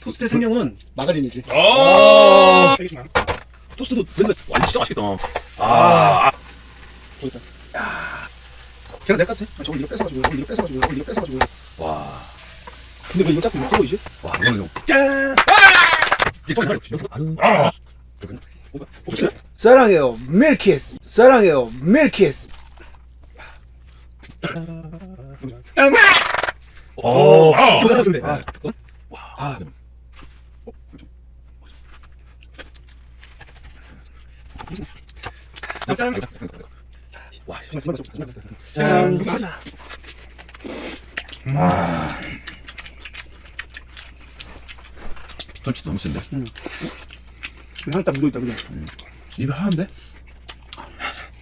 토스트의 생명은 마가린이지. 아, 토스트도 맨날 와, 진짜 맛있겠다. 아. 보였다. 걔가 내 같아. 아, 저걸 이거 뺏어가지고, 저걸 이거 뺏어가지고, 저걸 이거 뺏어가지고. 와, 근데 왜 이거 자꾸 이거 보이지? 와, 이거는 좀. 짠! 아! 사랑해요 밀키스 사랑해요 밀키스 오, 아, 저거 같은데. 아. 아, 짠! 와. 짠! 맞아. 전치 너무 센데. 향이 딱 묻어있다, 그냥. 입에 하는데?